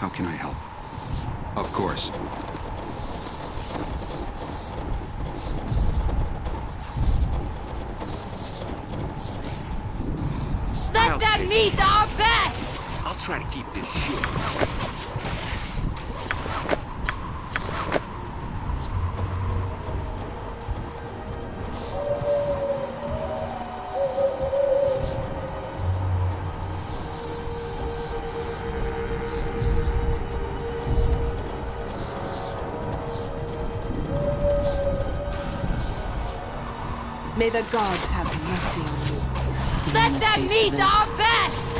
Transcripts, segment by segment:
How can I help? Of course. Let them meet our best! I'll try to keep this short. The gods have mercy on you. Let them meet our best!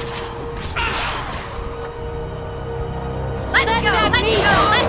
Let's Let go! Let's go!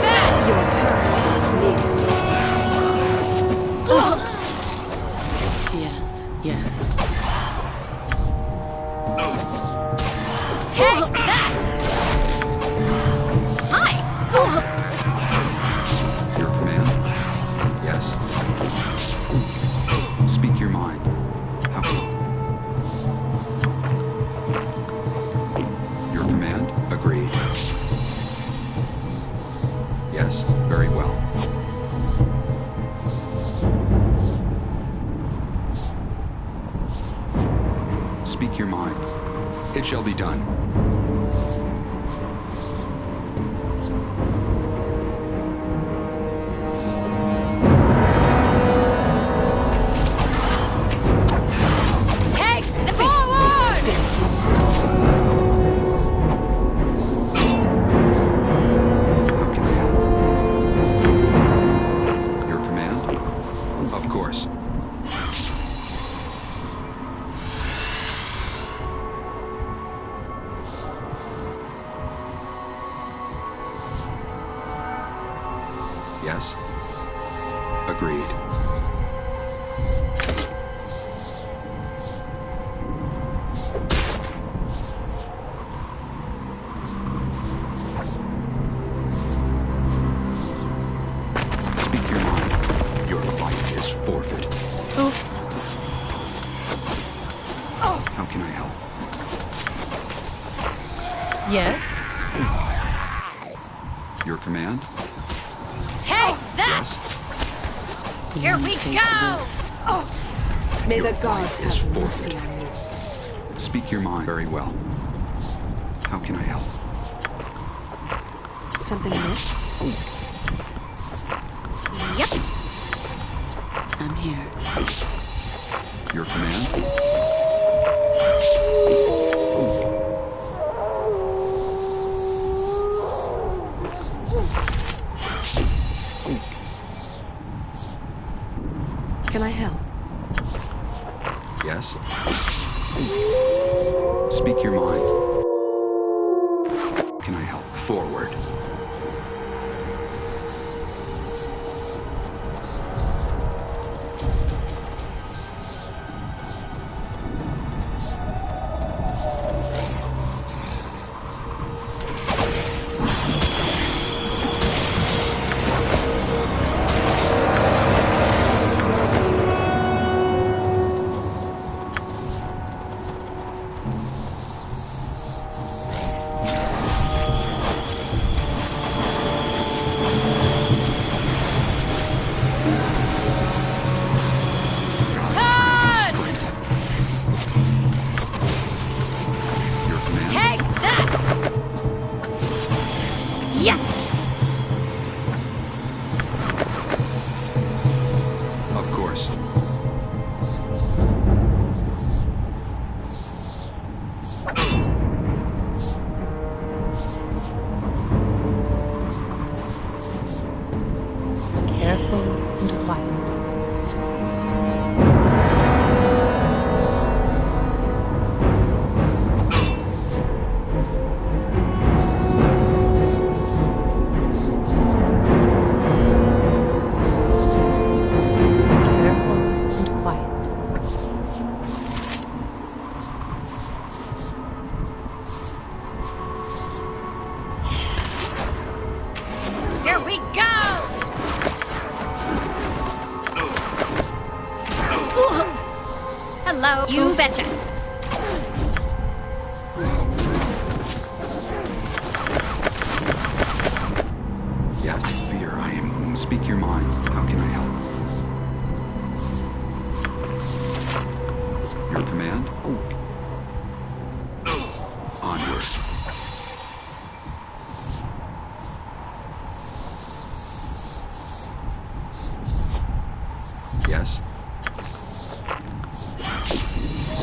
Speak your mind very well.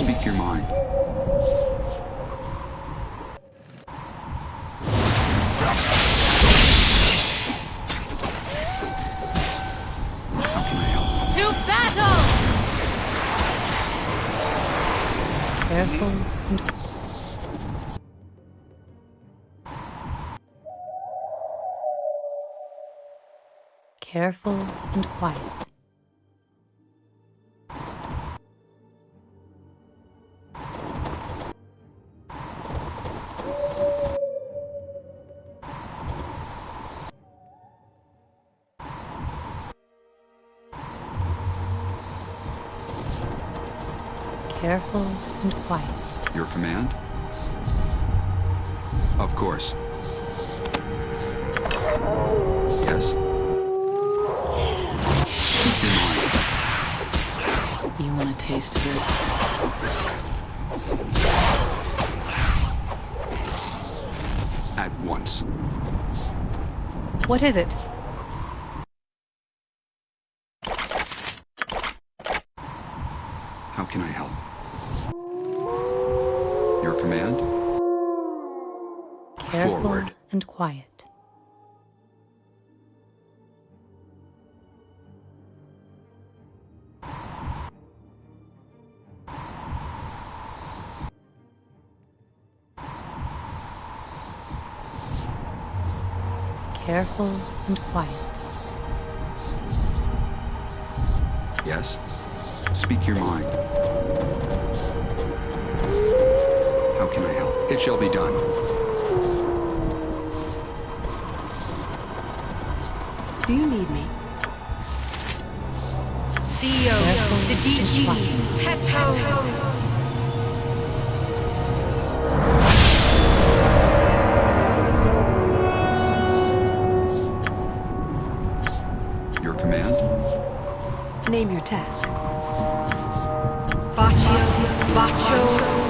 Speak your mind. careful and quiet. What is it? be done. Do you need me? CEO, your Peto. Name your task. Faccio, Faccio,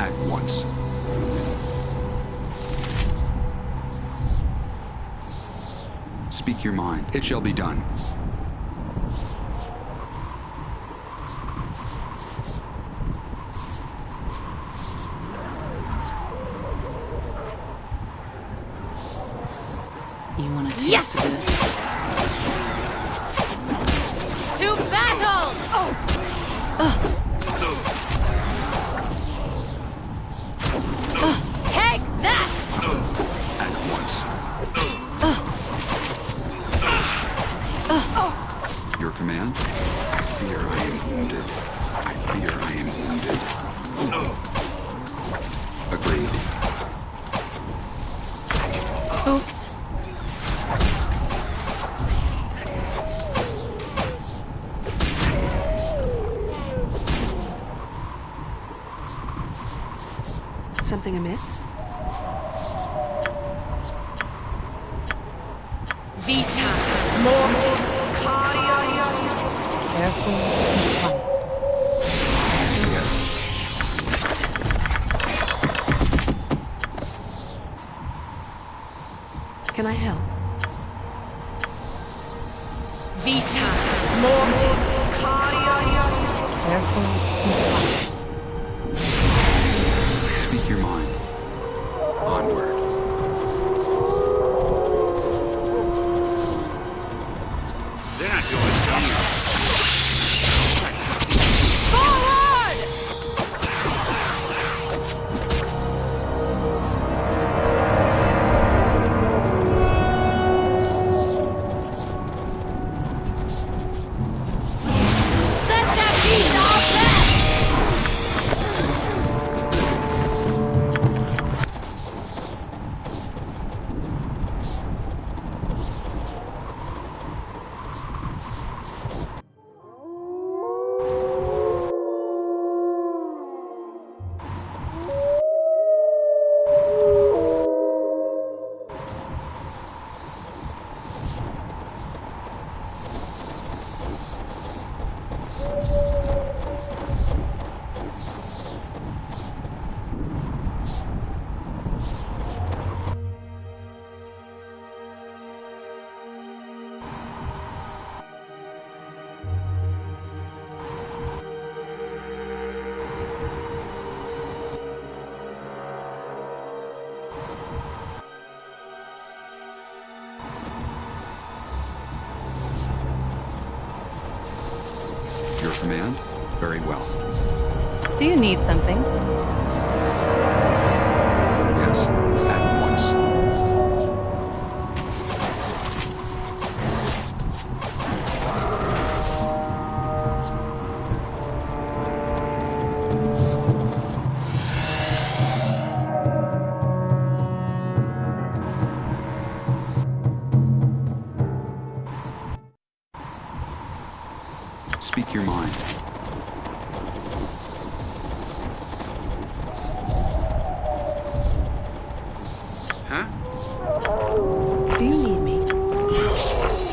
at once. Speak your mind. It shall be done. need something.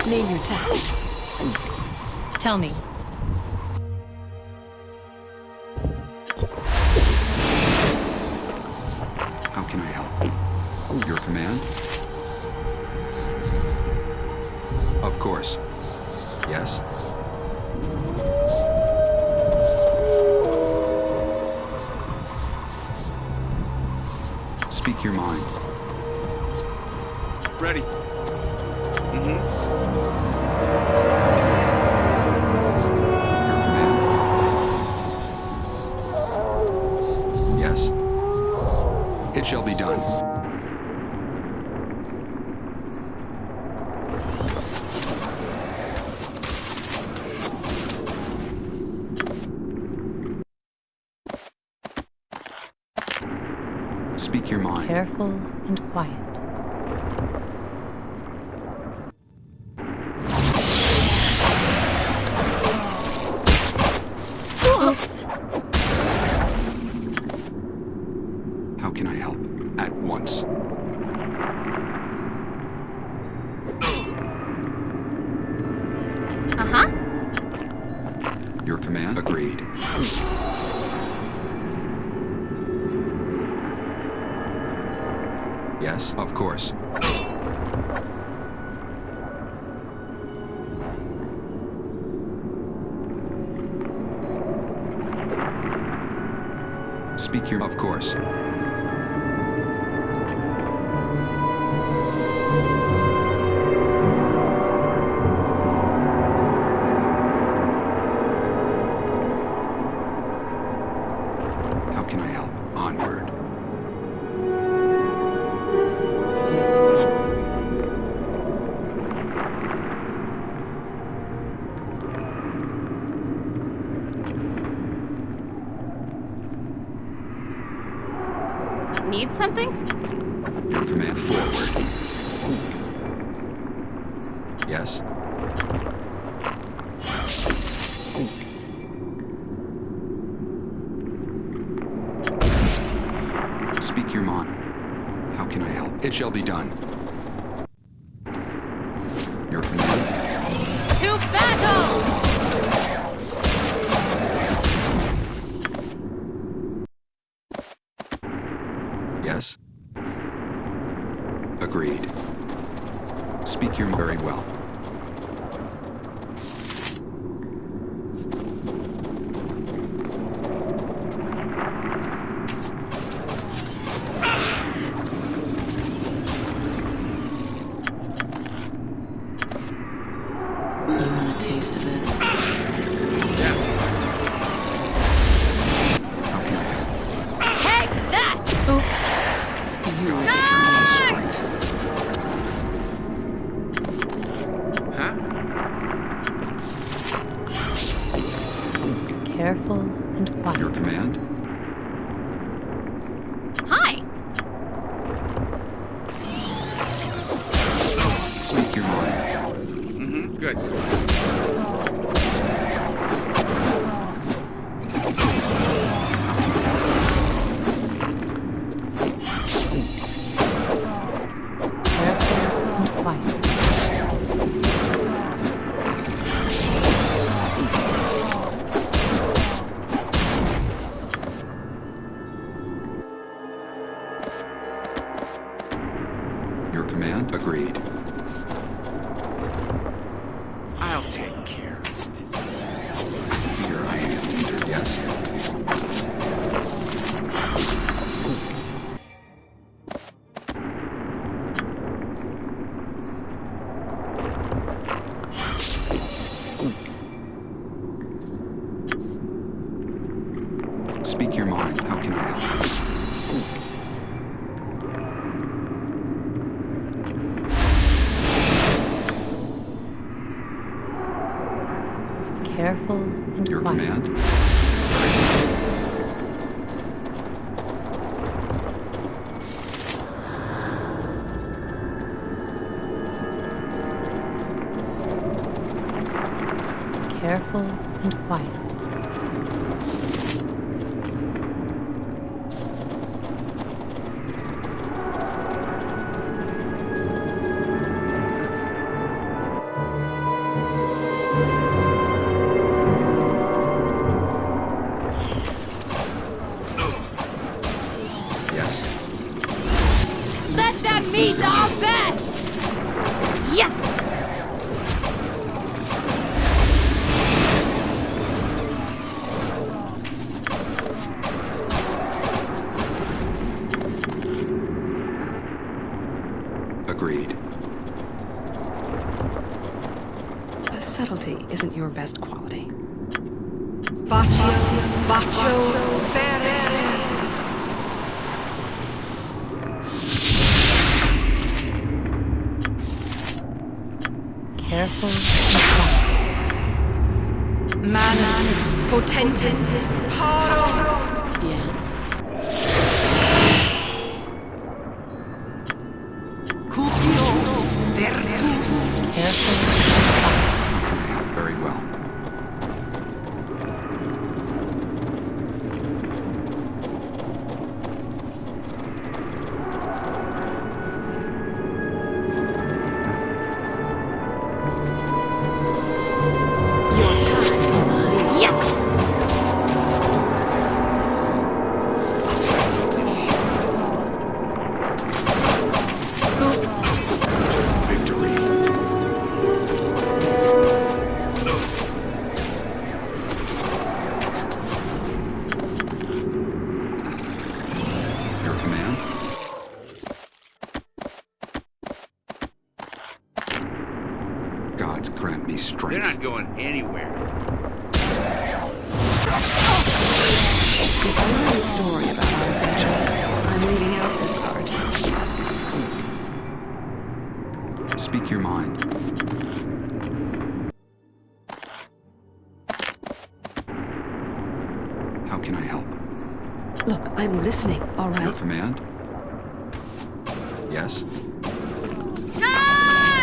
Name your task. Tell me. How can I help? Your command? Of course. Yes? Speak your mind. Ready. shall be done. Speak your mind. Careful and quiet. agreed. A subtlety isn't your best quality. Faccio, faccio, ferre. Careful. Manus potentis.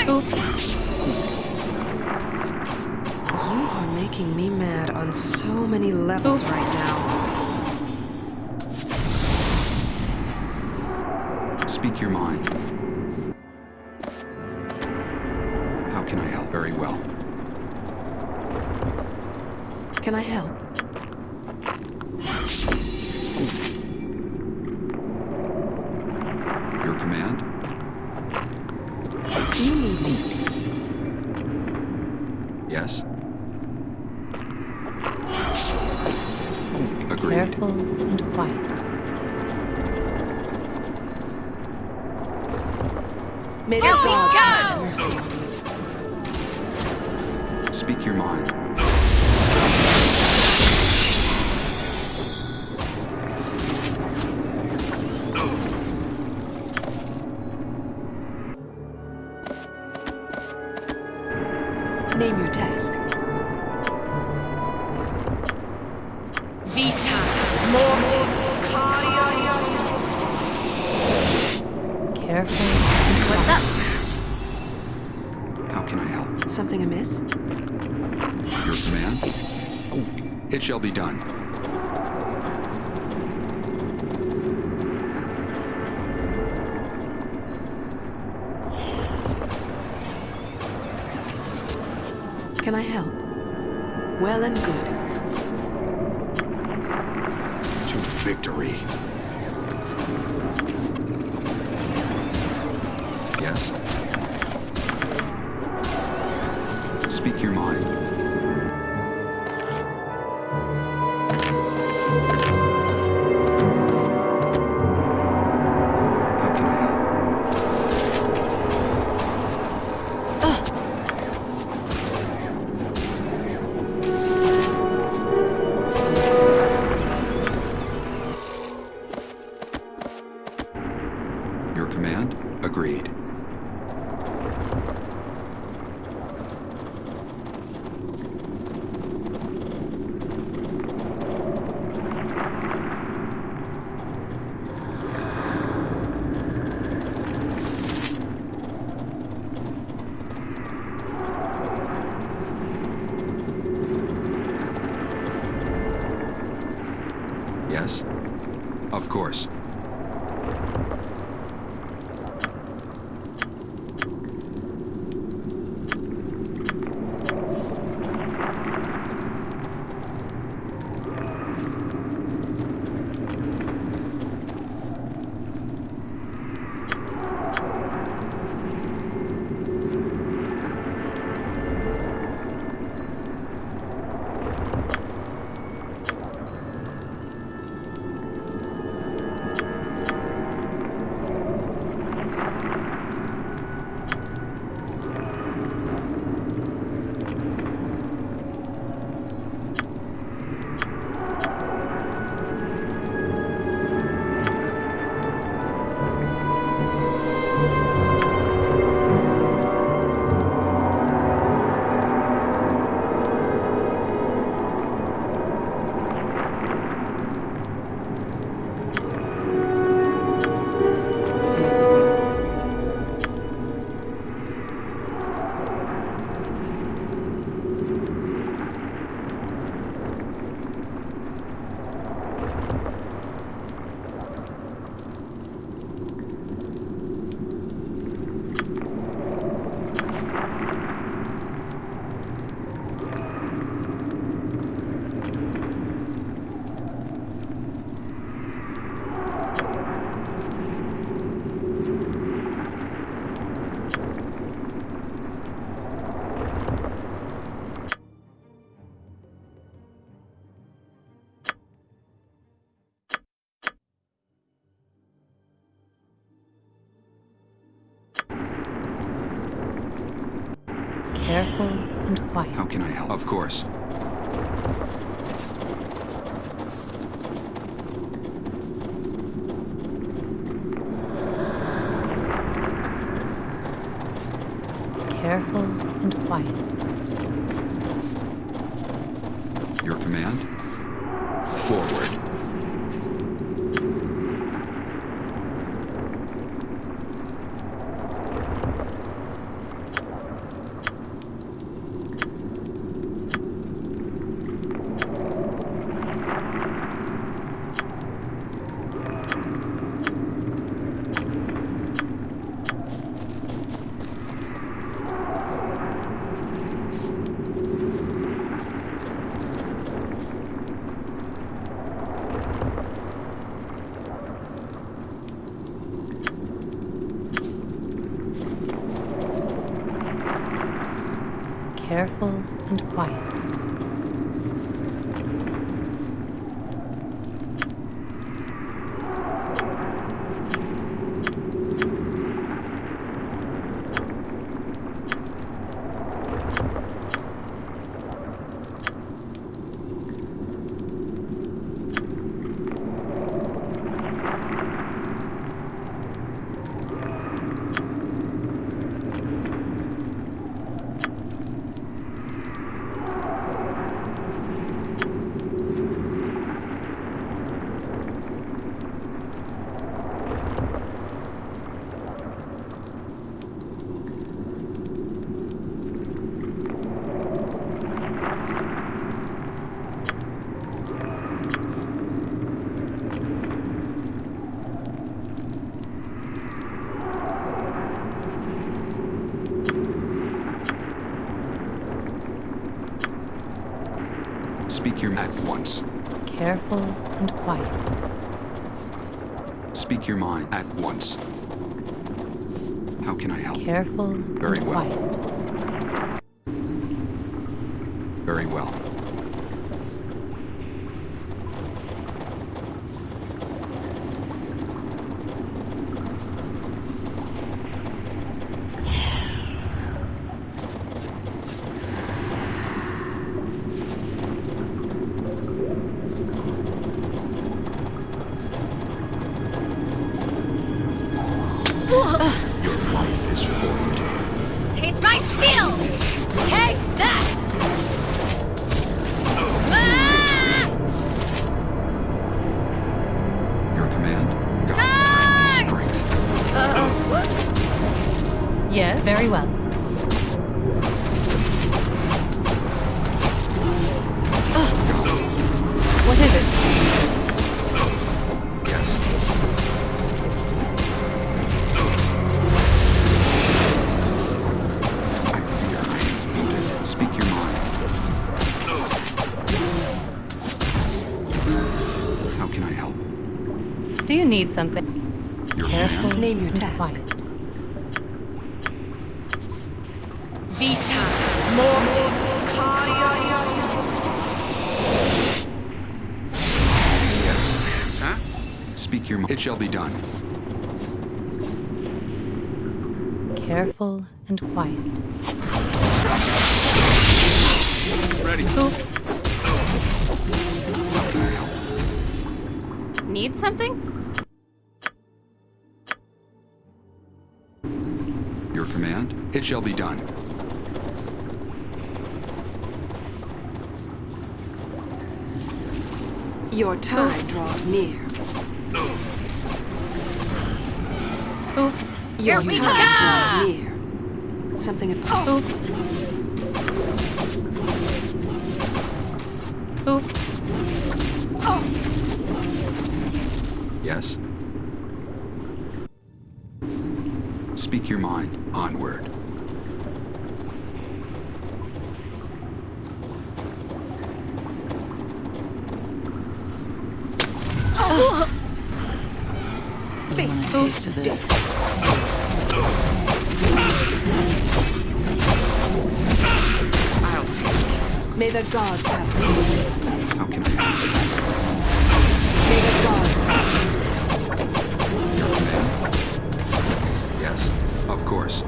Oops. You are making me mad on so many levels Oops. right now. Speak Careful and quiet. Something? Your Careful command? Name your and task. quiet. Vita Mortis Yes. Huh? Speak your mind. It shall be done. Careful and quiet. It shall be done. Your time Oops. draws near. Oops. Your we time go! draws near. Something about Oops. Oops. Yes? Speak your mind. Onward. Face a taste of death. I'll take care. May the gods have mercy. How can I help? May the gods have mercy. Yes, of course.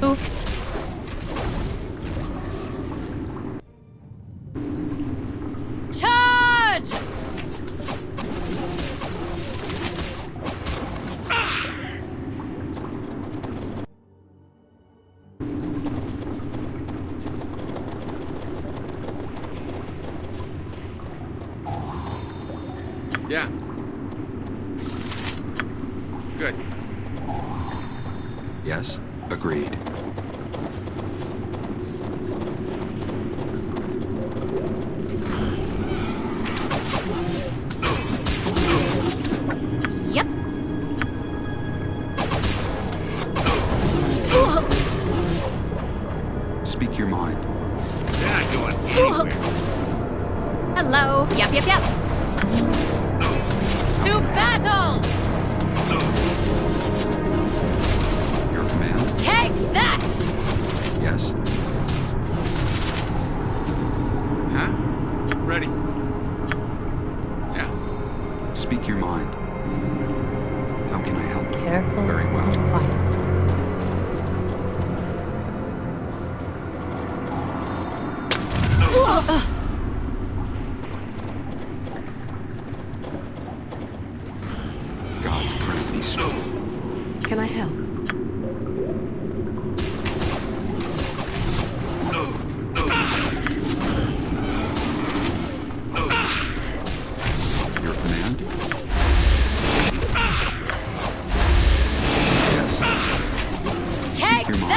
Oops.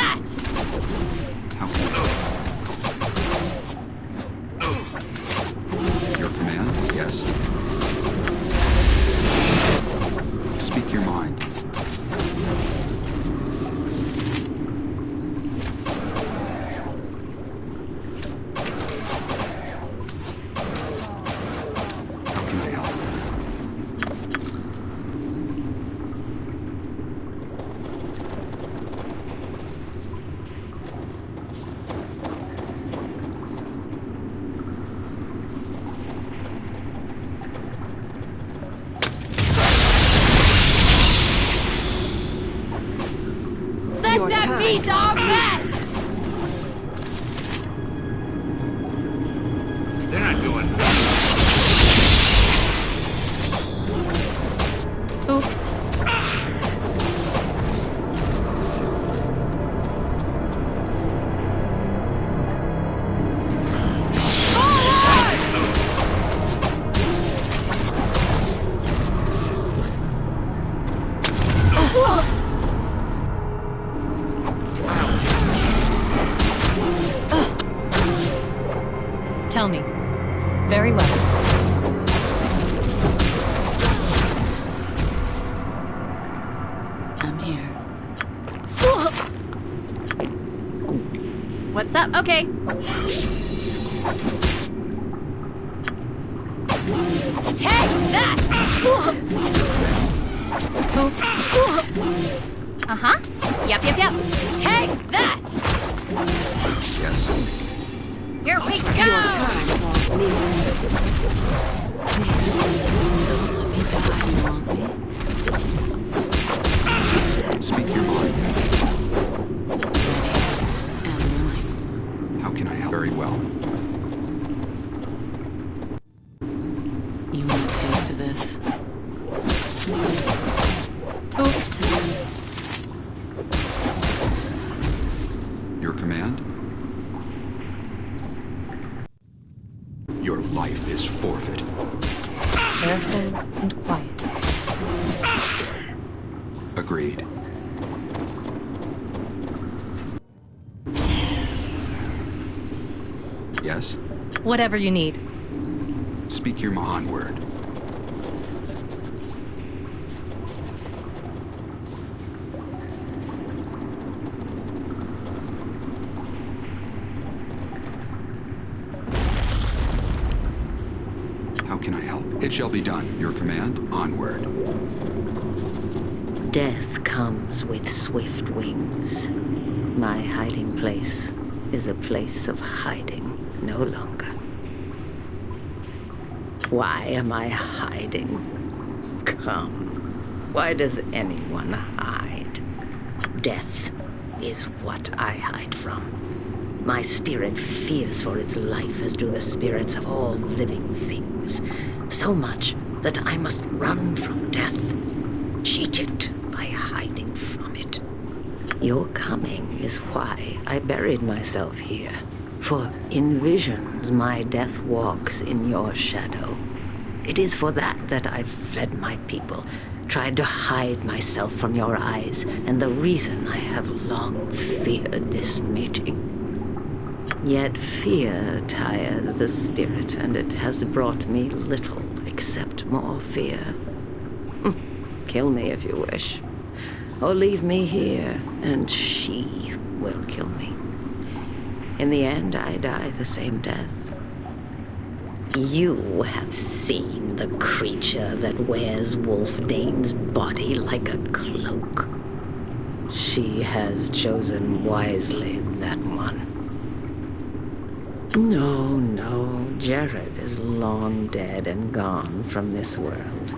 That! Your them Up? Okay. Take that! Oops. Uh huh. Yep, yep, yep. Take that! Yes. Here we Your go. time draws near. Please, don't let me die. You want me? Speak your mind. Well. Whatever you need. Speak your Mahan word. How can I help? It shall be done. Your command? Onward. Death comes with swift wings. My hiding place is a place of hiding no longer. Why am I hiding? Come. Why does anyone hide? Death is what I hide from. My spirit fears for its life as do the spirits of all living things. So much that I must run from death cheat it by hiding from it. Your coming is why I buried myself here. For in visions my death walks in your shadow. It is for that that I've fled my people, tried to hide myself from your eyes, and the reason I have long feared this meeting. Yet fear tires the spirit, and it has brought me little except more fear. Hmm, kill me if you wish. Or leave me here, and she will kill me. In the end, I die the same death. You have seen the creature that wears Wylfdene's body like a cloak. She has chosen wisely, that one. No, no, Jerrod is long dead and gone from this world.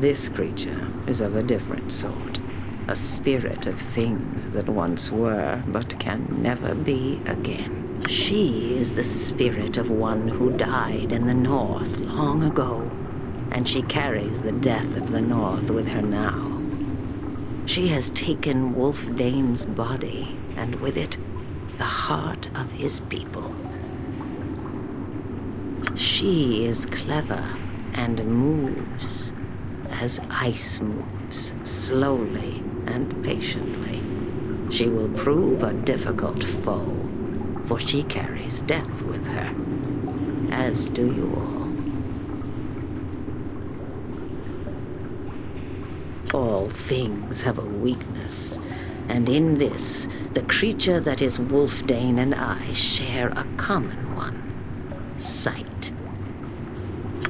This creature is of a different sort. A spirit of things that once were, but can never be again. She is the spirit of one who died in the North long ago, and she carries the death of the North with her now. She has taken Wylfdene's body, and with it, the heart of his people. She is clever and moves as ice moves, slowly and patiently. She will prove a difficult foe, for she carries death with her, as do you all. All things have a weakness, and in this, the creature that is Wylfdene and I share a common one sight.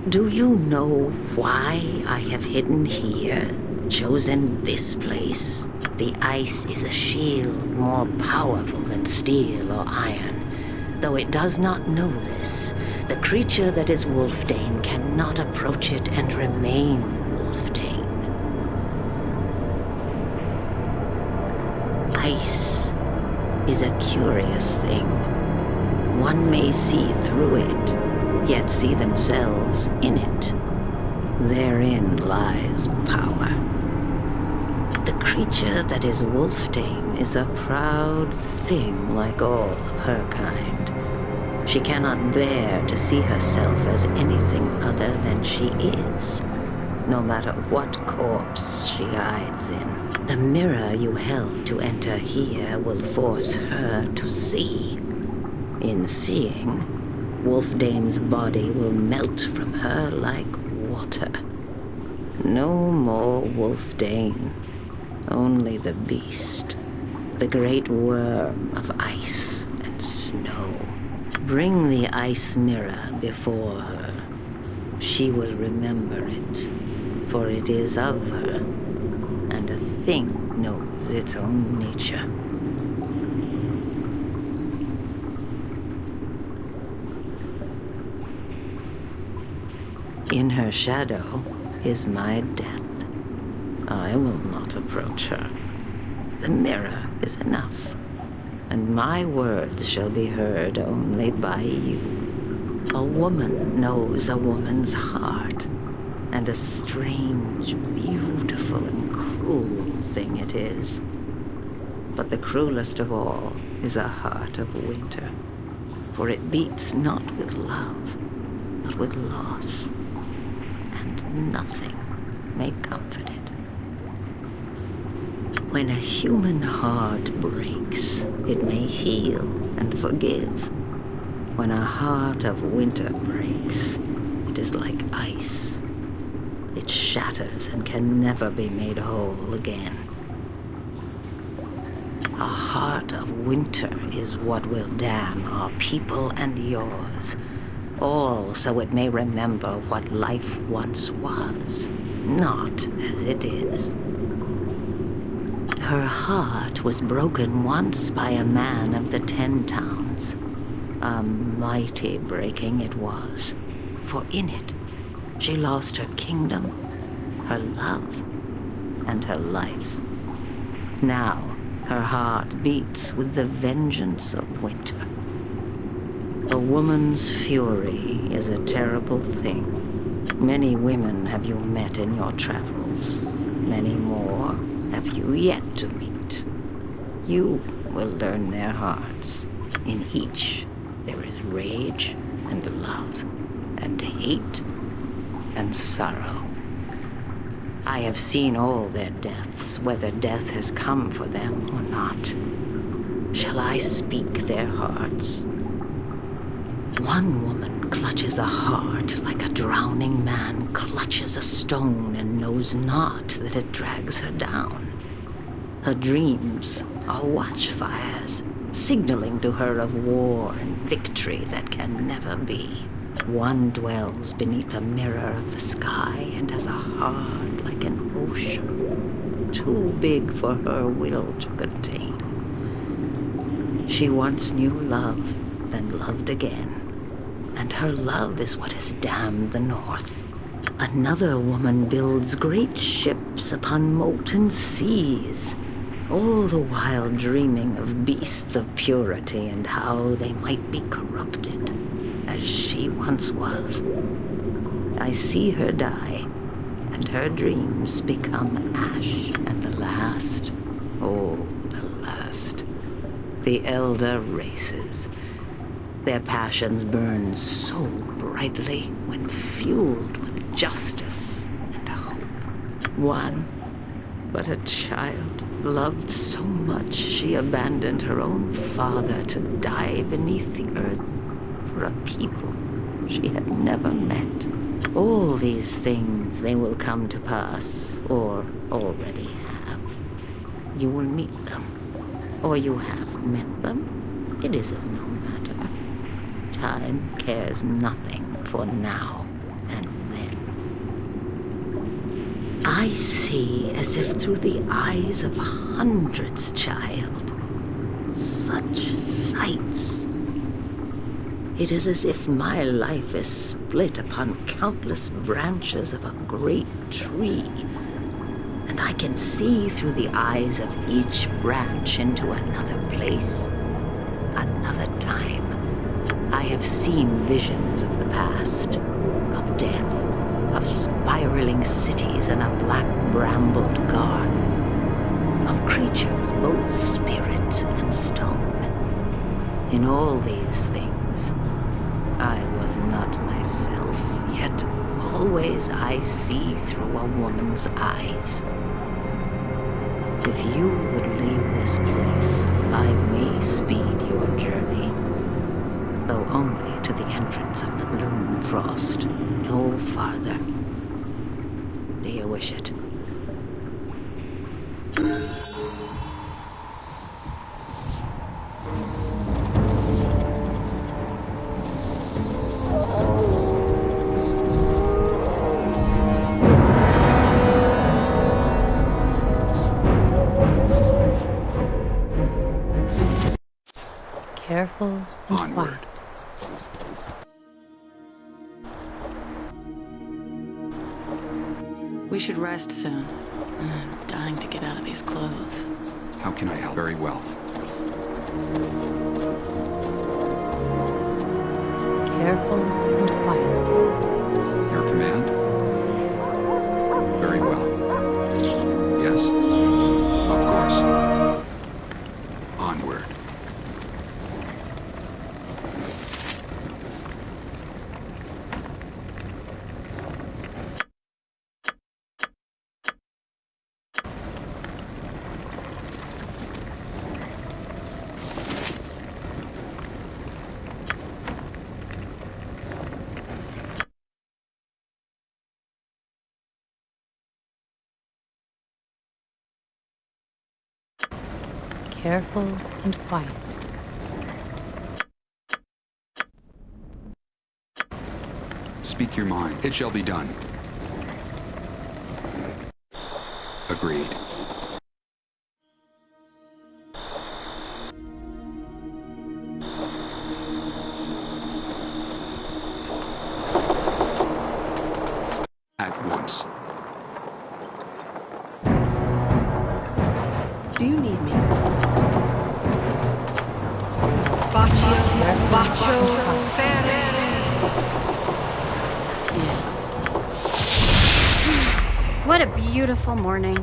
Do you know why I have hidden here, chosen this place? The ice is a shield more powerful than steel or iron. Though it does not know this, the creature that is Wylfdene cannot approach it and remain Wylfdene. Ice is a curious thing. One may see through it, yet see themselves in it. Therein lies power. The creature that is Wylfdene is a proud thing like all of her kind. She cannot bear to see herself as anything other than she is, no matter what corpse she hides in. The mirror you held to enter here will force her to see. In seeing, Wylfdene's body will melt from her like water. No more Wylfdene, only the beast, the great worm of ice and snow. Bring the ice mirror before her. She will remember it, for it is of her, and a thing knows its own nature. In her shadow is my death. I will not approach her. The mirror is enough, and my words shall be heard only by you. A woman knows a woman's heart, and a strange, beautiful, and cruel thing it is. But the cruelest of all is a heart of winter, for it beats not with love, but with loss and nothing may comfort it. When a human heart breaks, it may heal and forgive. When a heart of winter breaks, it is like ice. It shatters and can never be made whole again. A heart of winter is what will damn our people and yours all so it may remember what life once was, not as it is. Her heart was broken once by a man of the Ten Towns. A mighty breaking it was, for in it she lost her kingdom, her love, and her life. Now her heart beats with the vengeance of winter. A woman's fury is a terrible thing. Many women have you met in your travels. Many more have you yet to meet. You will learn their hearts. In each, there is rage and love and hate and sorrow. I have seen all their deaths, whether death has come for them or not. Shall I speak their hearts? One woman clutches a heart like a drowning man clutches a stone and knows not that it drags her down. Her dreams are watchfires, signaling to her of war and victory that can never be. One dwells beneath a mirror of the sky and has a heart like an ocean, too big for her will to contain. She once knew love, then loved again. And her love is what has damned the North. Another woman builds great ships upon molten seas, all the while dreaming of beasts of purity and how they might be corrupted, as she once was. I see her die, and her dreams become ash, and the last, oh, the last, the elder races. Their passions burn so brightly when fueled with justice and hope. One, but a child, loved so much she abandoned her own father to die beneath the earth for a people she had never met. All these things they will come to pass, or already have. You will meet them, or you have met them. It is of no. Time cares nothing for now and then. I see as if through the eyes of hundreds, child. Such sights. It is as if my life is split upon countless branches of a great tree, and I can see through the eyes of each branch into another place, another time. I have seen visions of the past, of death, of spiraling cities in a black brambled garden, of creatures both spirit and stone. In all these things, I was not myself, yet always I see through a woman's eyes. If you would leave this place, I may speed your journey though only to the entrance of the Gloomfrost, no farther. Do you wish it? We should Careful and quiet. Speak your mind. It shall be done. Agreed. Beautiful morning.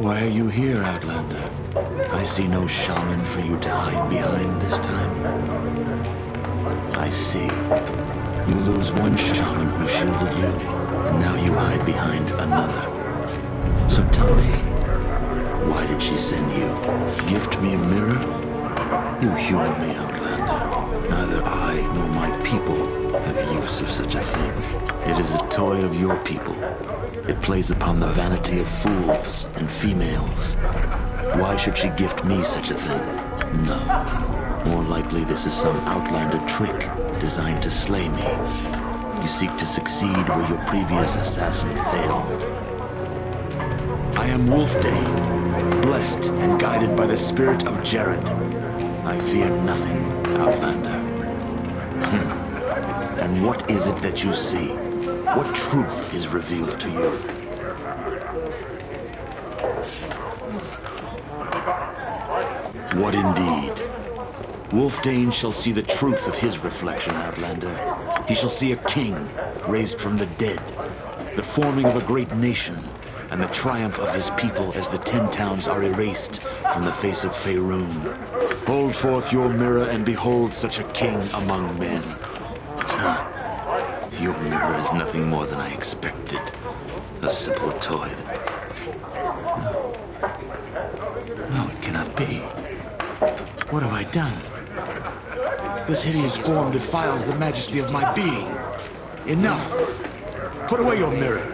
Why are you here, Outlander? I see no shaman for you to hide behind this time. I see. You lose one shaman who shielded you hide behind another. So tell me, Why did she send you? Gift me a mirror? You humor me, Outlander. Neither I nor my people have use of such a thing. It is a toy of your people. It plays upon the vanity of fools and females. Why should she gift me such a thing? No. More likely this is some outlander trick designed to slay me. You seek to succeed where your previous assassin failed. I am Wylfdene, blessed and guided by the spirit of Jerrod. I fear nothing, Outlander. Hmm. And what is it that you see? What truth is revealed to you? What indeed? Wylfdene shall see the truth of his reflection, Outlander. He shall see a king raised from the dead, the forming of a great nation, and the triumph of his people as the Ten Towns are erased from the face of Faerun. Hold forth your mirror and behold such a king among men. Your mirror is nothing more than I expected. A simple toy that... No. No, it cannot be. What have I done? This hideous form defiles the majesty of my being. Enough! Put away your mirror!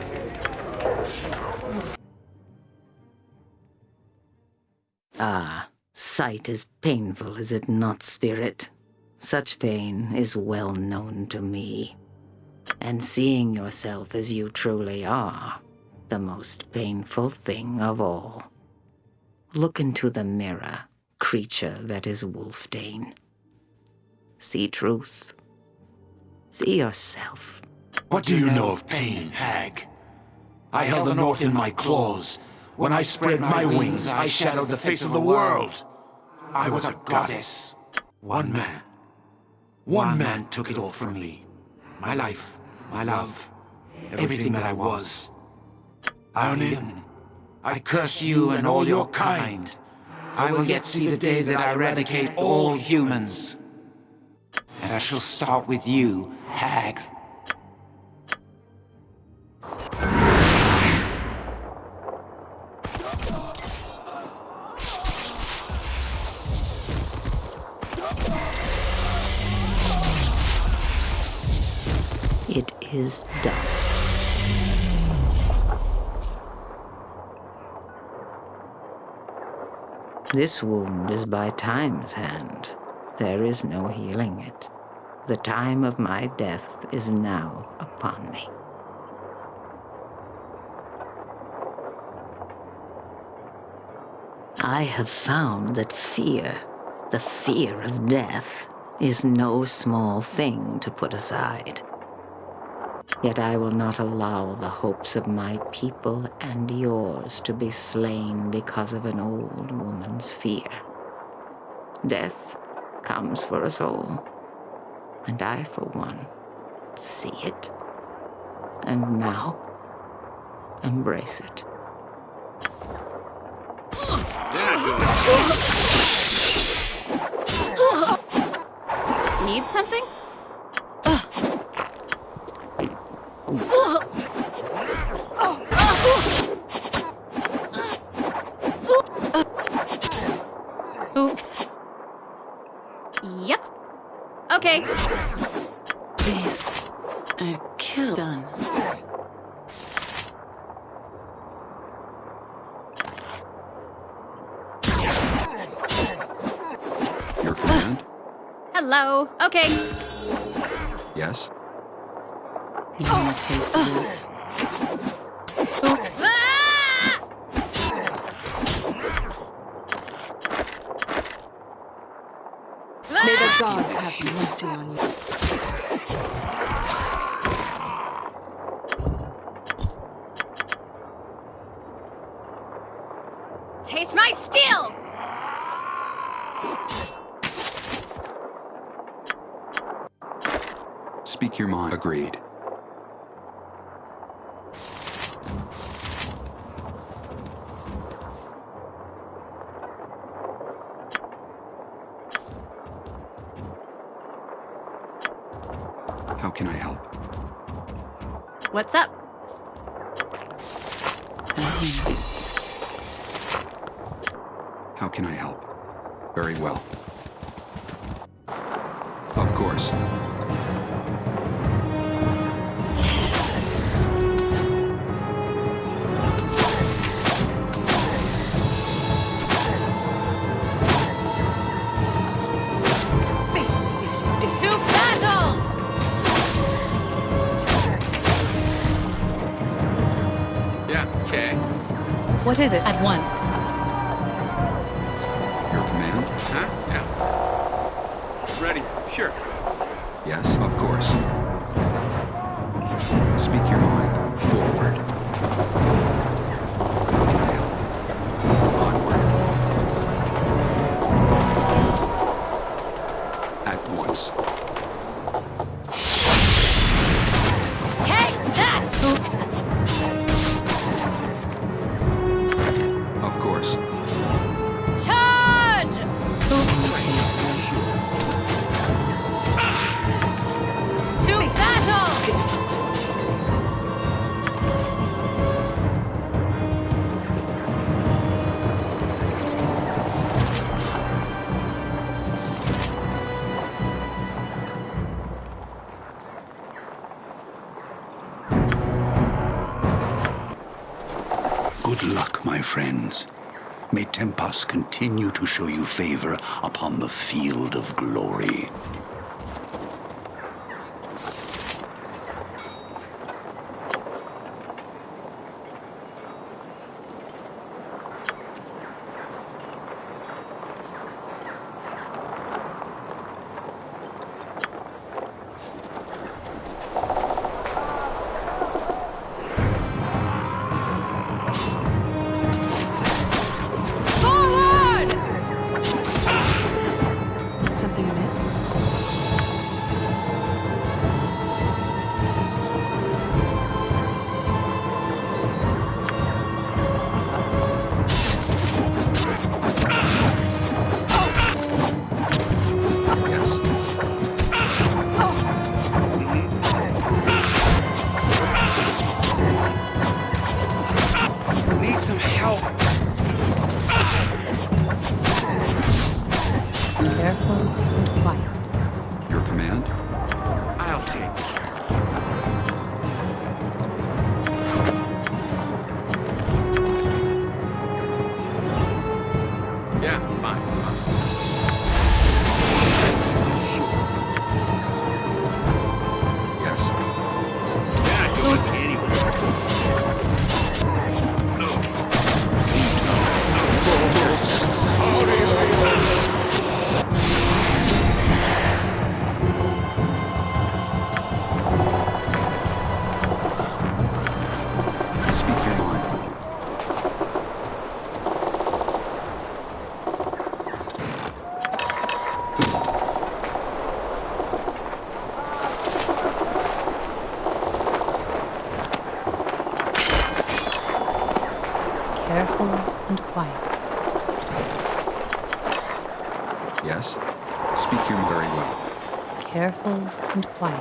Ah, sight is painful, is it not, spirit? Such pain is well known to me. And seeing yourself as you truly are, the most painful thing of all. Look into the mirror, creature that is Wylfdene. See truth. See yourself. What do you know of pain, hag? I held the north in my claws. When I spread my wings, I shadowed the face of the world. I was a goddess. One man. One man took it all from me. My life, my love, everything that I was. Ionin, I curse you and all your kind. I will yet see the day that I eradicate all humans. And I shall start with you, hag. It is done. This wound is by time's hand. There is no healing it. The time of my death is now upon me. I have found that fear, the fear of death, is no small thing to put aside. Yet I will not allow the hopes of my people and yours to be slain because of an old woman's fear. Death comes for us all, and I, for one, see it, and now embrace it. Need something? Oops. Yep. Okay. Please. I'd kill. Done. Your command? Hello. Okay. Yes? You want a taste of this? Oops. Ah! May the gods have mercy on you. Taste my steel! Speak your mind. Agreed. What's up? How can I help? Very well. Of course. What is it? At once. continue to show you favor upon the field of glory. careful and quiet.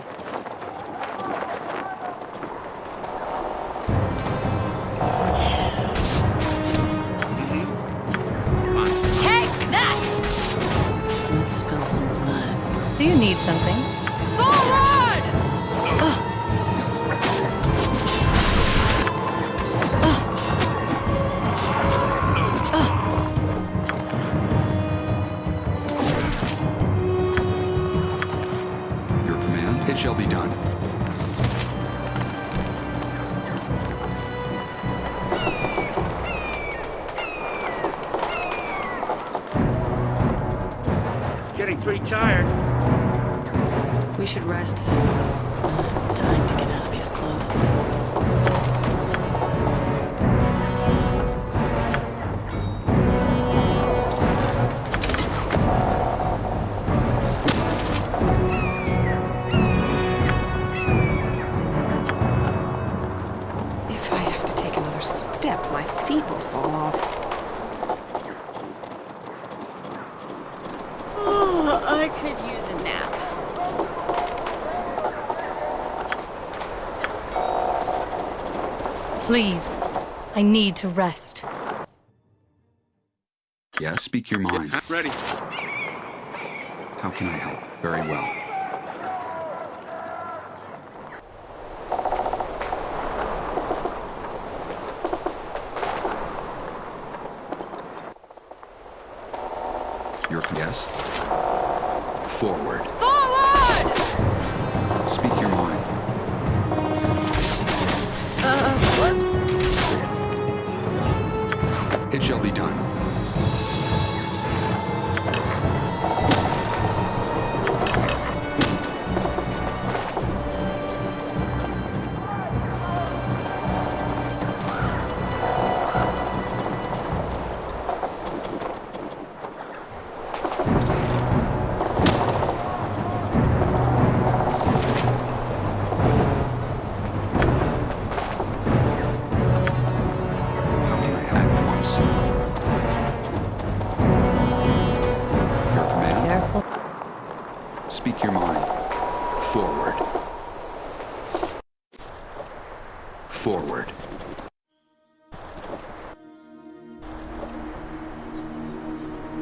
tired. We should rest soon. I need to rest. Yeah, speak your mind. Ready. How can I help? Very well.